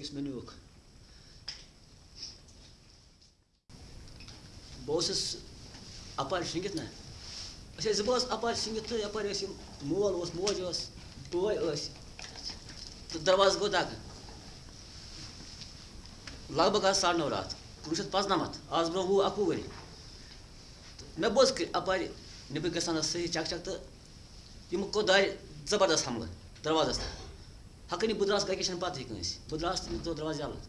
یُس مےٚ نیوٗکھ بہٕ اوسُس اَپارِ شٔنٛگِتھ نہ أسۍ ٲسۍ زٕ بٲژ اَپارِ مول اوس موج ٲس بٲے ٲسۍ تہٕ دروازٕ گوٚو دَکہٕ لگ بگ آز ساڑٕ نو راتھ کُنوُہ شیٚتھ پانٛژنَمَتھ آز برونٛہہ وُہ اَکوُہ ؤری مےٚ بوز اَپارِ نیٚبٕرۍ گژھان ٲس صحیح چَک چَک تہٕ یِمو کوٚر دارِ زبردست حملہٕ دروازَس حقٲنی بہٕ درٛاس گرِکہِ چھَنہٕ پَتہٕ کٲنٛسہِ بہٕ درٛاس تہٕ مےٚ ترٛوو دروازٕ یَلہٕ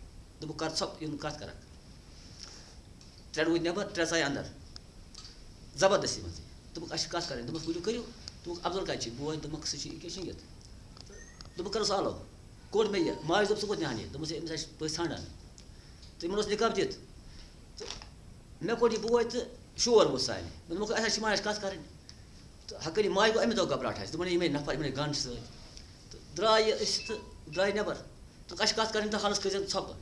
دوٚپُکھ کَر ژھۄپ یِم کَتھ کَرَکھ ترٛےٚ روٗدۍ نٮ۪بر ترٛےٚ ژاے اَندَر زبردستی منٛزٕے دوٚپُکھ اَسہِ چھِ کَتھ کَرٕنۍ دوٚپمَس ؤلِو کٔرِو دوٚپُکھ عبدُل کَتہِ چھِ بوے دوٚپمَکھ سُہ چھِ ییٚکیٛاہ شٔنٛگِتھ دوٚپُکھ کَرُس آلو کوٚڑ مےٚ یہِ ماجہِ دوٚپ ژٕ کوٚت نِہان یہِ دوٚپمَس ہے أمِس آسہِ پٔژھۍ ژھانٛڈان تہٕ یِمَن اوس نِکاب دِتھ تہٕ مےٚ کوٚڑ یہِ بوے تہٕ شور ووت سانہِ دوٚپمَکھ اَسہِ حظ چھِ ماجہِ کَتھ کَرٕنۍ تہٕ حقٲنی ماجہِ گوٚو اَمہِ دۄہ گھبراہٹ اَسہِ دوٚپُن یِمے نفر یِمَے گَنٛڈ چھِ سۭتۍ تہٕ درٛاے یہِ أسۍ تہٕ درٛاے نٮ۪بر تہٕ اَسہِ کَتھ کَرٕنۍ تہٕ حالَس کٔرۍ ژھۄپہٕ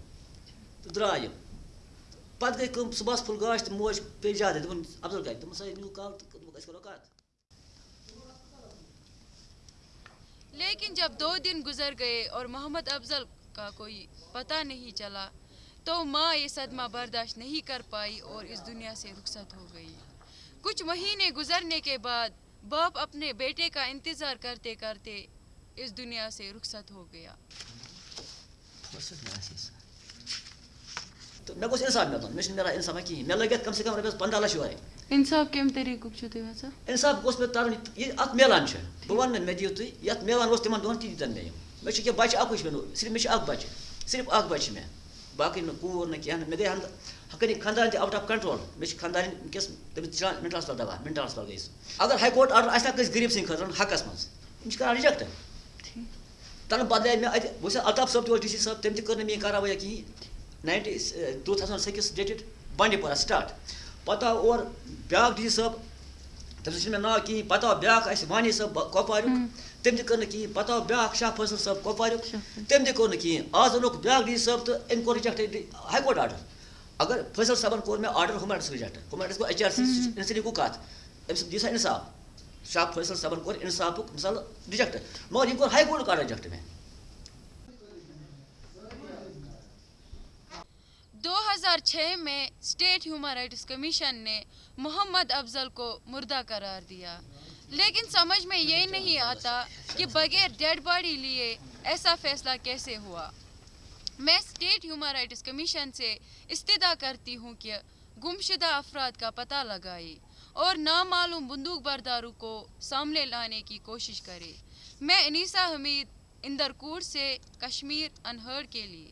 تہٕ درٛاے یِم پَتہٕ گٔے کٲم صُبحَس پھُل گاش تہٕ موج پیٚیہِ زیادٕ دوٚپُن عبدُل کَتہِ دوٚپمَس ہے نیوٗ کال تہٕ دوٚپُکھ أسۍ کَرو کَتھ لیکن جب دو دن گزر گئے اور محمد افضل کا کوئی پتہ نہیں چلا تو ماں یہ صدمہ برداشت نہیں کر پائی اور اس دنیا سے رخصت ہو گئی کچھ مہینے گزرنے کے بعد باپ اپنے بیٹے کا انتظار کرتے کرتے اس دنیا سے رخصت ہو گیا۔ مےٚ اِنصاف مِلُن مےٚ چھُنہٕ مِلان اِنصافا کِہیٖنۍ مےٚ لٔگۍ اَتھ کَم سے کَم رۄپیَس پنٛداہ لَچھ یورے انصاف کَمہِ طریٖقُک چھُو تُہۍ وَسان اِنصاف گوٚژھ مےٚ تَرُن یہِ اَتھ میلان چھِ بہٕ وَنہٕ نہٕ مےٚ دِیِو تُہۍ یَتھ میلان اوس تِمَن دۄہَن تہِ دِتَن مےٚ یِم مےٚ چھُ کینٛہہ بَچہِ اَکُے چھُ مےٚ صرف مےٚ چھُ اَکھ بَچہِ صرف اَکھ بَچہِ چھِ مےٚ باقٕے نہٕ کوٗر نہٕ کینٛہہ نہٕ مےٚ گٔے ہَن حقٲنی خاندان تہِ آوُٹ آف کَنٹرول مےٚ چھِ خاندارٮ۪ن وٕنکٮ۪س تٔمِس چلان ہسپتال دَوا۔ ہسپتال گٔے سُہ اگر ہاے کوٹ آرڈر آسہِ ہا کٲنٛسہِ غریٖب سٕنٛدِ خٲطرٕ حقَس منٛز۔ یِم چھِ کَران رِجَکٹ تَنہٕ بدلے مےٚ اَتہِ سا الطاف صٲب تہِ اوس ڈی سی صٲب تٔمۍ تہِ کٔر نہٕ میٛٲنۍ کاروٲیہ کِہیٖنۍ ninety two thousand six dated Bandipora start پَتہٕ آو اور بیٛاکھ ڈی سی صٲب تٔمِس چھُنہٕ مےٚ ناو کِہیٖنۍ پَتہٕ آو بیٛاکھ اَسہِ وانی صٲب کۄپواریُک تٔمۍ تہِ کٔر نہٕ کِہیٖنۍ پَتہٕ آو بیٛاکھ شاہ فٲصل صٲب کۄپواریُک تٔمۍ تہِ کوٚر نہٕ کِہیٖنۍ آز اوٚنُکھ بیٛاکھ ڈی سی صٲب تہٕ أمۍ کوٚر رِجَکٹ ہاے کوٹ آرڈر۔ اگر فٲصل صٲبَن کوٚر مےٚ آرڈر ہُمیٹَس رِجَکٹ ہُمیٹَس گوٚو ایچ آر سی اِنسٹی گوٚو کَتھ أمِس دِیِو سا اِنصاف۔ شاہ فٲصل صٲبَن کوٚر اِنصافُک مِثال رِجَکٹ مگر یِم کوٚر ہاے کوٹُک آرڈر رِجَکٹ مےٚ دو ہزار چھ میں اسٹیٹ ہیومن رائٹس کمیشن نے محمد افضل کو مردہ قرار دیا۔ لیکن سمجھ میں یہ نہیں آتا کہ بغیر ڈیڈ باڈی لیے ایسا فیصلہ کیسے ہوا۔ میں اسٹیٹ ہیومن رائٹس کمیشن سے استدا کرتی ہوں کہ گمشدہ افراد کا پتہ لگائے اور نامعلوم بندوق برداروں کو سامنے لانے کی کوشش کرے۔ میں انیسا حمید اندرکور سے کشمیر انہر کے لیے۔